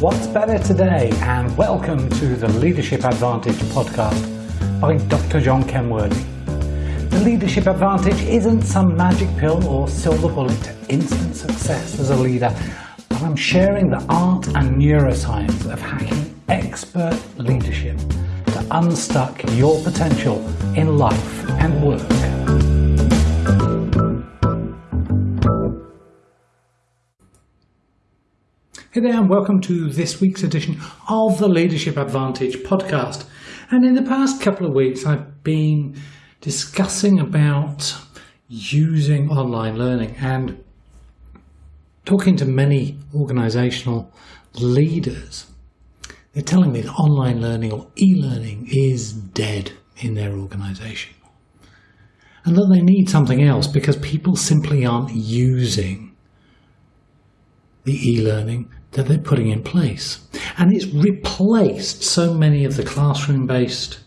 What's better today? And welcome to the Leadership Advantage podcast by Dr. John Kenworthy. The Leadership Advantage isn't some magic pill or silver bullet to instant success as a leader, but I'm sharing the art and neuroscience of hacking expert leadership to unstuck your potential in life and work. Hey there, and welcome to this week's edition of the Leadership Advantage podcast. And in the past couple of weeks, I've been discussing about using online learning and talking to many organizational leaders. They're telling me that online learning or e learning is dead in their organization and that they need something else because people simply aren't using the e learning that they're putting in place. And it's replaced so many of the classroom based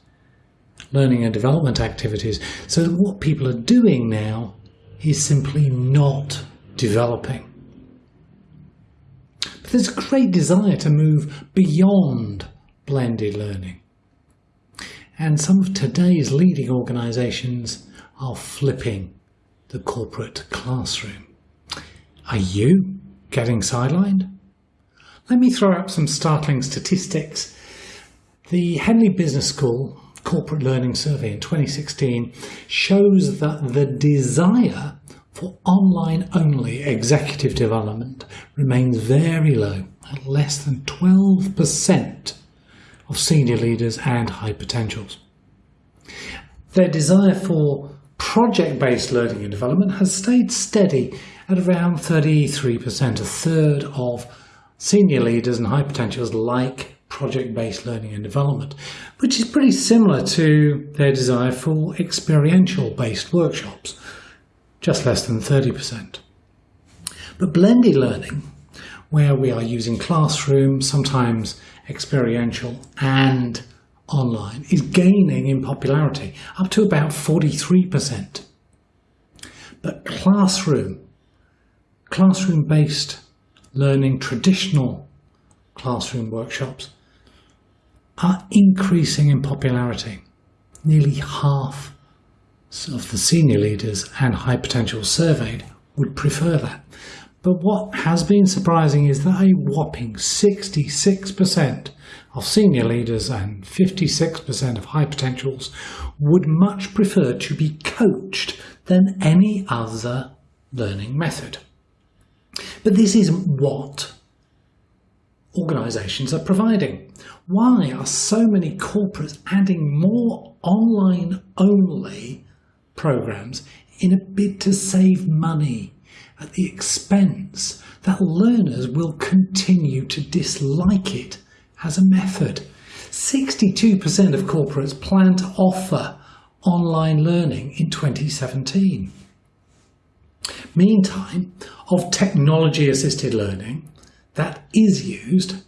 learning and development activities. So that what people are doing now is simply not developing. But there's a great desire to move beyond blended learning. And some of today's leading organisations are flipping the corporate classroom. Are you getting sidelined? Let me throw up some startling statistics. The Henley Business School Corporate Learning Survey in 2016 shows that the desire for online only executive development remains very low, at less than 12% of senior leaders and high potentials. Their desire for project based learning and development has stayed steady at around 33%, a third of senior leaders and high potentials like project-based learning and development, which is pretty similar to their desire for experiential-based workshops, just less than 30%. But blended learning, where we are using classroom, sometimes experiential and online, is gaining in popularity, up to about 43%. But classroom, classroom-based learning traditional classroom workshops are increasing in popularity. Nearly half of the senior leaders and high potential surveyed would prefer that. But what has been surprising is that a whopping 66% of senior leaders and 56% of high potentials would much prefer to be coached than any other learning method. But this isn't what organisations are providing. Why are so many corporates adding more online only programs in a bid to save money at the expense that learners will continue to dislike it as a method? 62% of corporates plan to offer online learning in 2017. Meantime, of technology assisted learning that is used,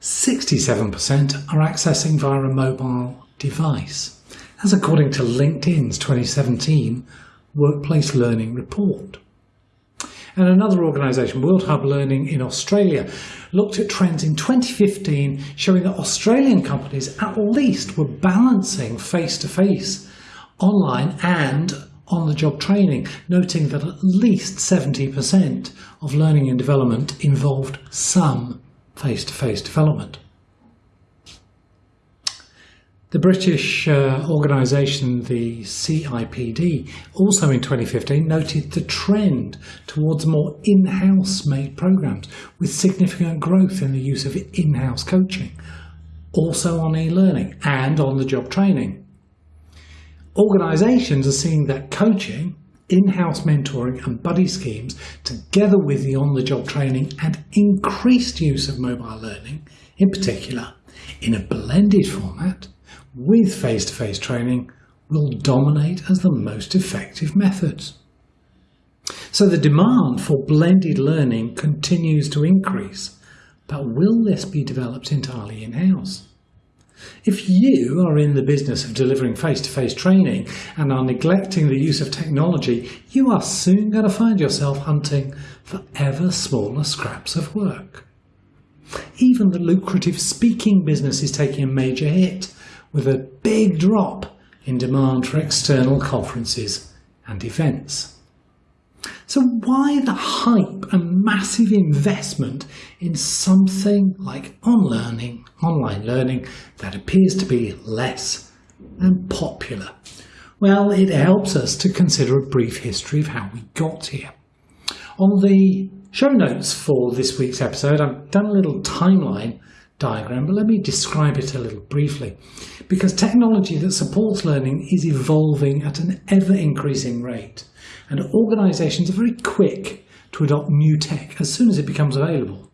67% are accessing via a mobile device. as according to LinkedIn's 2017 Workplace Learning Report. And another organisation, World Hub Learning in Australia, looked at trends in 2015 showing that Australian companies at least were balancing face to face online and on the job training, noting that at least 70% of learning and development involved some face to face development. The British uh, organisation, the CIPD, also in 2015 noted the trend towards more in house made programmes with significant growth in the use of in house coaching, also on e learning and on the job training organizations are seeing that coaching, in house mentoring, and buddy schemes, together with the on the job training and increased use of mobile learning, in particular, in a blended format with face to face training, will dominate as the most effective methods. So the demand for blended learning continues to increase, but will this be developed entirely in house? If you are in the business of delivering face to face training and are neglecting the use of technology, you are soon going to find yourself hunting for ever smaller scraps of work. Even the lucrative speaking business is taking a major hit, with a big drop in demand for external conferences and events. So, why the hype and massive investment in something like on learning, online learning that appears to be less and popular? Well, it helps us to consider a brief history of how we got here. On the show notes for this week's episode, I've done a little timeline diagram, but let me describe it a little briefly. Because technology that supports learning is evolving at an ever increasing rate, and organisations are very quick to adopt new tech as soon as it becomes available.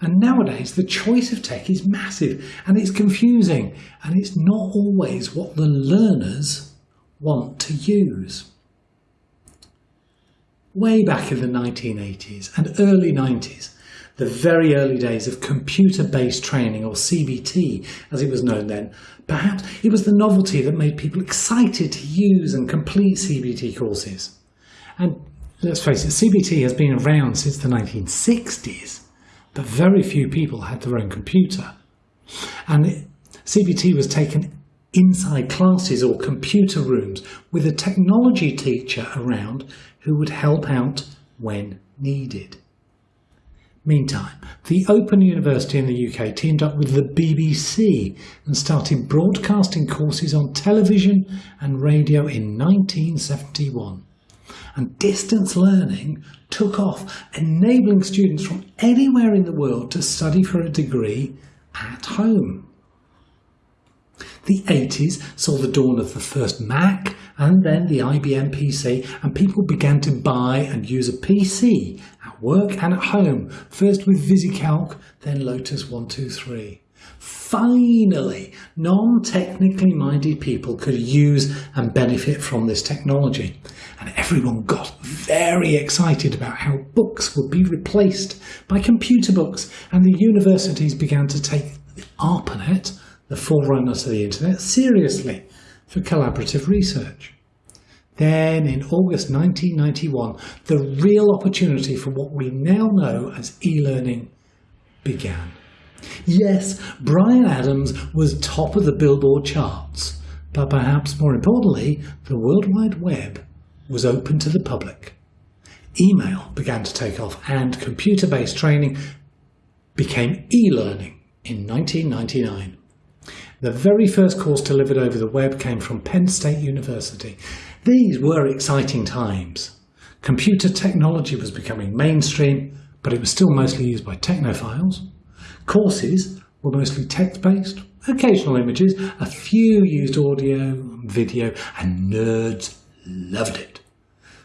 And nowadays, the choice of tech is massive and it's confusing, and it's not always what the learners want to use way back in the 1980s and early 90s, the very early days of computer based training, or CBT as it was known then, perhaps it was the novelty that made people excited to use and complete CBT courses. And let's face it, CBT has been around since the 1960s, but very few people had their own computer. And CBT was taken inside classes or computer rooms with a technology teacher around who would help out when needed. Meantime, the Open University in the UK teamed up with the BBC and started broadcasting courses on television and radio in 1971. And distance learning took off, enabling students from anywhere in the world to study for a degree at home. The 80s saw the dawn of the first Mac and then the IBM PC, and people began to buy and use a PC at work and at home, first with VisiCalc, then Lotus 123. Finally, non technically minded people could use and benefit from this technology. And everyone got very excited about how books would be replaced by computer books, and the universities began to take the ARPANET the forerunner to the internet, seriously for collaborative research. Then, in August 1991, the real opportunity for what we now know as e learning began. Yes, Bryan Adams was top of the Billboard charts, but perhaps more importantly, the World Wide Web was open to the public. Email began to take off, and computer based training became e learning in 1999. The very first course delivered over the web came from Penn State University. These were exciting times. Computer technology was becoming mainstream, but it was still mostly used by technophiles. Courses were mostly text-based, occasional images, a few used audio, video, and nerds loved it.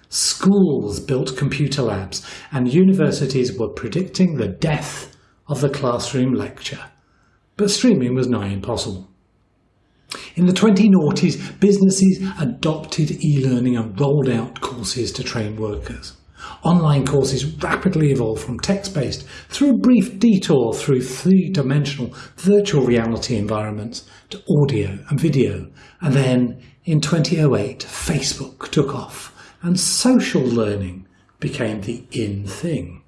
Schools built computer labs, and universities were predicting the death of the classroom lecture but streaming was nigh impossible. In the 20noughties, businesses adopted e-learning and rolled out courses to train workers. Online courses rapidly evolved from text-based through a brief detour through three-dimensional virtual reality environments to audio and video. And then in 2008, Facebook took off and social learning became the in thing.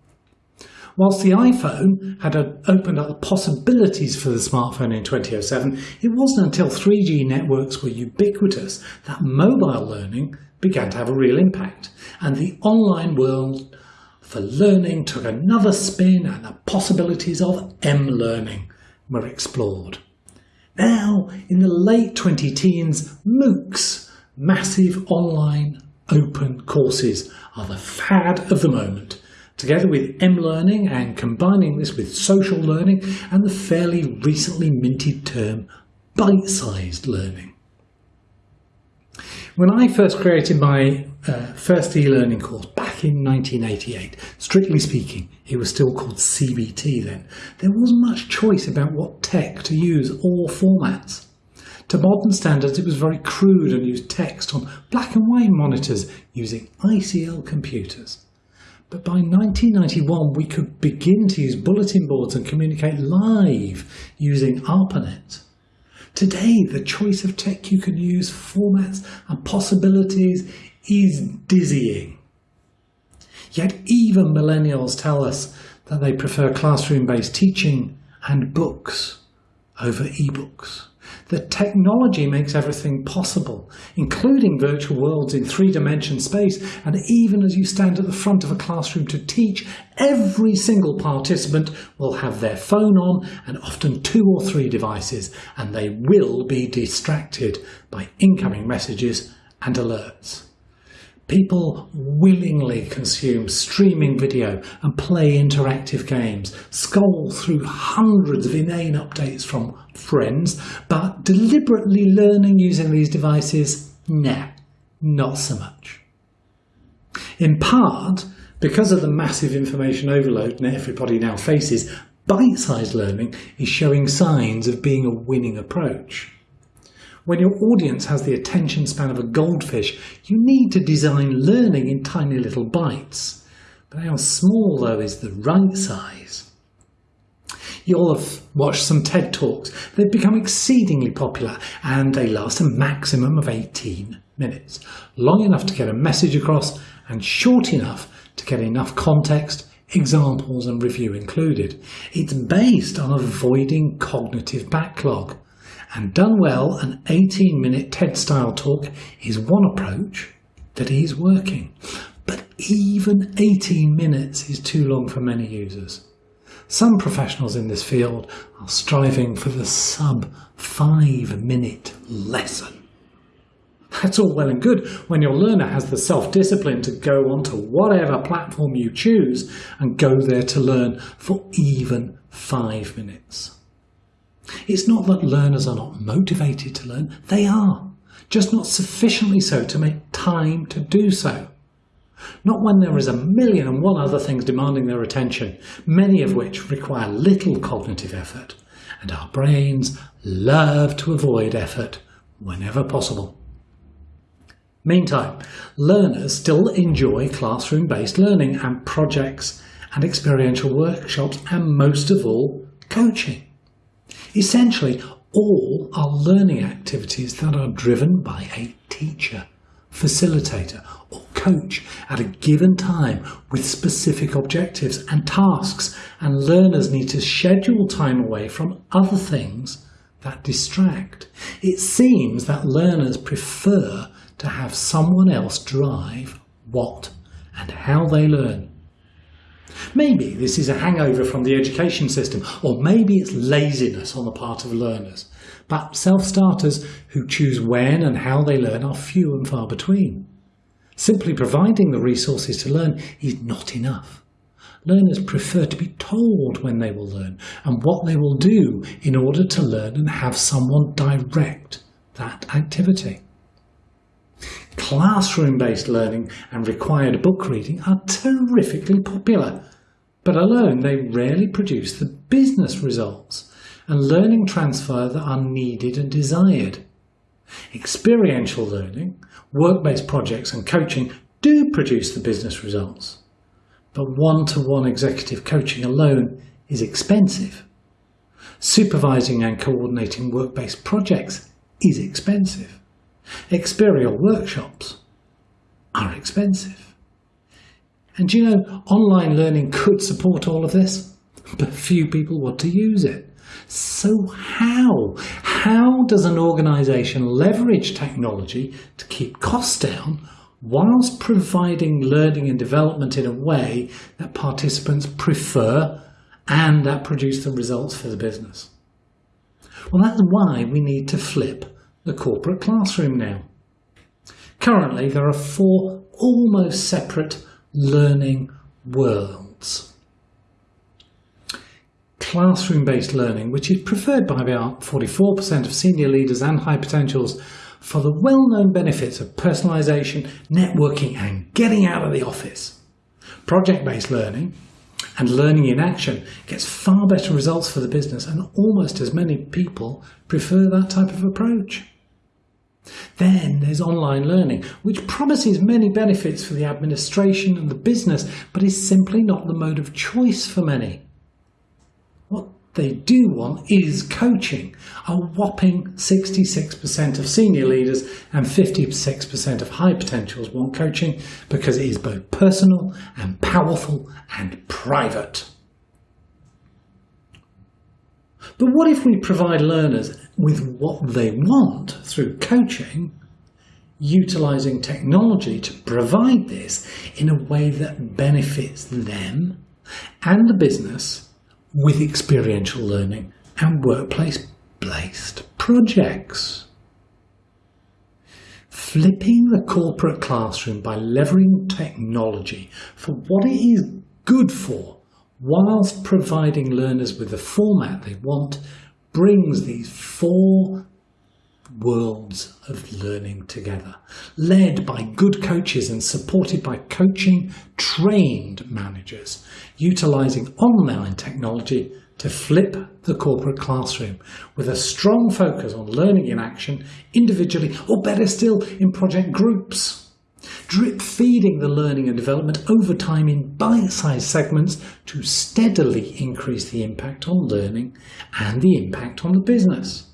Whilst the iPhone had opened up the possibilities for the smartphone in 2007, it wasn't until 3G networks were ubiquitous that mobile learning began to have a real impact, and the online world for learning took another spin and the possibilities of M-learning were explored. Now, in the late 20 teens, MOOCs, massive online open courses, are the fad of the moment together with M-learning and combining this with social learning and the fairly recently minted term bite-sized learning. When I first created my uh, first e-learning course back in 1988, strictly speaking, it was still called CBT then, there wasn't much choice about what tech to use or formats. To modern standards, it was very crude and used text on black and white monitors using ICL computers. But by 1991, we could begin to use bulletin boards and communicate live using ARPANET. Today, the choice of tech you can use, formats and possibilities is dizzying. Yet even millennials tell us that they prefer classroom-based teaching and books over ebooks. The technology makes everything possible, including virtual worlds in three-dimension space, and even as you stand at the front of a classroom to teach, every single participant will have their phone on and often two or three devices, and they will be distracted by incoming messages and alerts. People willingly consume streaming video and play interactive games, scroll through hundreds of inane updates from friends, but deliberately learning using these devices, nah, not so much. In part, because of the massive information overload that everybody now faces, bite-sized learning is showing signs of being a winning approach. When your audience has the attention span of a goldfish, you need to design learning in tiny little bites. But how small, though, is the right size? You'll have watched some TED Talks. They've become exceedingly popular and they last a maximum of 18 minutes. Long enough to get a message across and short enough to get enough context, examples and review included. It's based on avoiding cognitive backlog. And done well, an 18 minute TED style talk is one approach that is working. But even 18 minutes is too long for many users. Some professionals in this field are striving for the sub five minute lesson. That's all well and good when your learner has the self-discipline to go onto whatever platform you choose and go there to learn for even five minutes. It's not that learners are not motivated to learn, they are, just not sufficiently so to make time to do so. Not when there is a million and one other things demanding their attention, many of which require little cognitive effort, and our brains love to avoid effort whenever possible. Meantime, learners still enjoy classroom-based learning and projects and experiential workshops and most of all, coaching. Essentially, all are learning activities that are driven by a teacher, facilitator or coach at a given time with specific objectives and tasks and learners need to schedule time away from other things that distract. It seems that learners prefer to have someone else drive what and how they learn. Maybe this is a hangover from the education system, or maybe it's laziness on the part of learners. But self-starters who choose when and how they learn are few and far between. Simply providing the resources to learn is not enough. Learners prefer to be told when they will learn and what they will do in order to learn and have someone direct that activity. Classroom-based learning and required book reading are terrifically popular, but alone they rarely produce the business results and learning transfer that are needed and desired. Experiential learning, work-based projects and coaching do produce the business results, but one-to-one -one executive coaching alone is expensive. Supervising and coordinating work-based projects is expensive. Experiential workshops are expensive. And you know, online learning could support all of this, but few people want to use it. So how? How does an organisation leverage technology to keep costs down whilst providing learning and development in a way that participants prefer and that produce the results for the business? Well, that's why we need to flip the corporate classroom now. Currently, there are four almost separate learning worlds. Classroom-based learning, which is preferred by about 44% of senior leaders and high potentials for the well-known benefits of personalisation, networking and getting out of the office. Project-based learning and learning in action gets far better results for the business and almost as many people prefer that type of approach. Then there's online learning, which promises many benefits for the administration and the business, but is simply not the mode of choice for many. What they do want is coaching. A whopping 66% of senior leaders and 56% of high potentials want coaching because it is both personal and powerful and private. But what if we provide learners with what they want through coaching, utilising technology to provide this in a way that benefits them and the business with experiential learning and workplace based projects? Flipping the corporate classroom by leveraging technology for what it is good for, whilst providing learners with the format they want, brings these four worlds of learning together, led by good coaches and supported by coaching trained managers, utilising online technology to flip the corporate classroom with a strong focus on learning in action individually or better still in project groups. Drip feeding the learning and development over time in bite-sized segments to steadily increase the impact on learning and the impact on the business.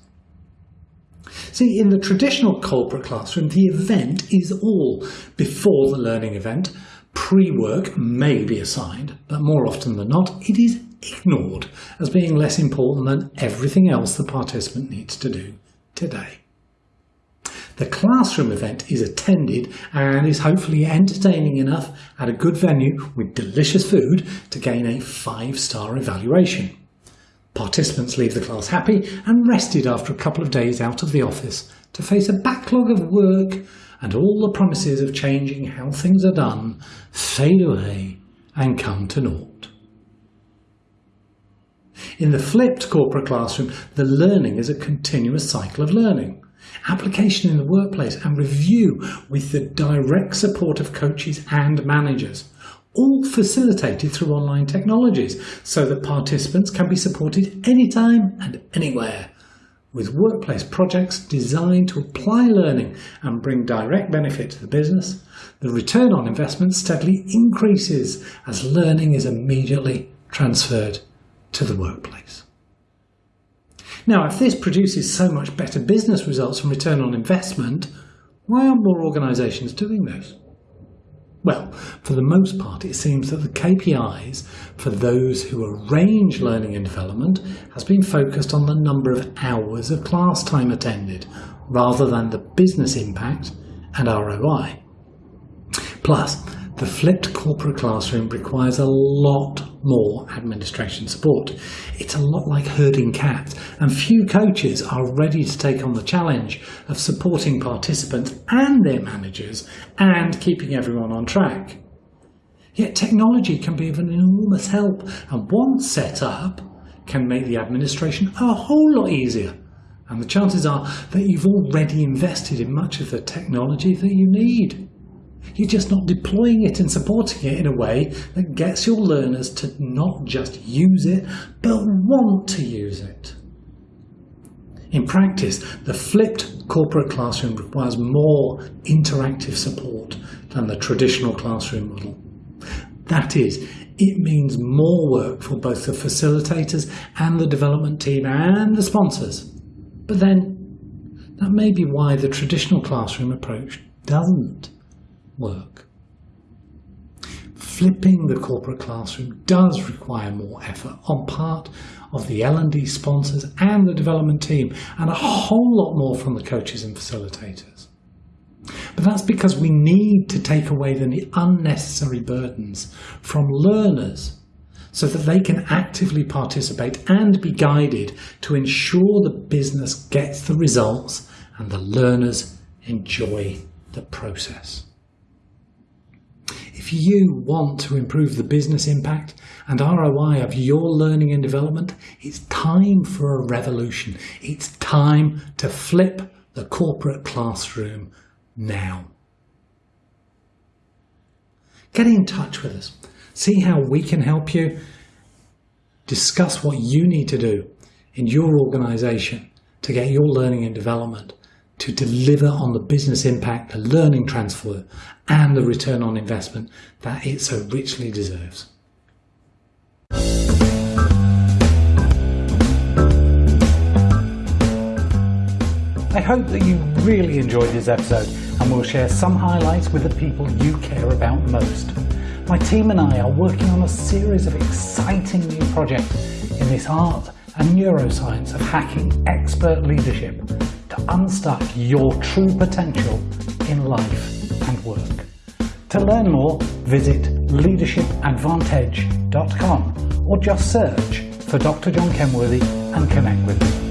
See, in the traditional corporate classroom, the event is all before the learning event. Pre-work may be assigned, but more often than not, it is ignored as being less important than everything else the participant needs to do today. The classroom event is attended and is hopefully entertaining enough at a good venue with delicious food to gain a five-star evaluation. Participants leave the class happy and rested after a couple of days out of the office to face a backlog of work and all the promises of changing how things are done fade away and come to naught. In the flipped corporate classroom, the learning is a continuous cycle of learning. Application in the workplace and review with the direct support of coaches and managers, all facilitated through online technologies so that participants can be supported anytime and anywhere with workplace projects designed to apply learning and bring direct benefit to the business, the return on investment steadily increases as learning is immediately transferred to the workplace. Now, if this produces so much better business results and return on investment, why aren't more organisations doing this? Well, for the most part, it seems that the KPIs for those who arrange learning and development has been focused on the number of hours of class time attended, rather than the business impact and ROI. Plus, the flipped corporate classroom requires a lot more administration support. It's a lot like herding cats, and few coaches are ready to take on the challenge of supporting participants and their managers and keeping everyone on track. Yet technology can be of an enormous help, and one setup can make the administration a whole lot easier. And the chances are that you've already invested in much of the technology that you need. You're just not deploying it and supporting it in a way that gets your learners to not just use it, but want to use it. In practice, the flipped corporate classroom requires more interactive support than the traditional classroom model. That is, it means more work for both the facilitators and the development team and the sponsors. But then, that may be why the traditional classroom approach doesn't work. Flipping the corporate classroom does require more effort on part of the L&D sponsors and the development team and a whole lot more from the coaches and facilitators. But that's because we need to take away the unnecessary burdens from learners so that they can actively participate and be guided to ensure the business gets the results and the learners enjoy the process. If you want to improve the business impact and ROI of your learning and development, it's time for a revolution. It's time to flip the corporate classroom now. Get in touch with us. See how we can help you. Discuss what you need to do in your organisation to get your learning and development to deliver on the business impact, the learning transfer, and the return on investment that it so richly deserves. I hope that you really enjoyed this episode and we'll share some highlights with the people you care about most. My team and I are working on a series of exciting new projects in this art and neuroscience of hacking expert leadership to unstuck your true potential in life and work. To learn more, visit leadershipadvantage.com or just search for Dr. John Kenworthy and connect with me.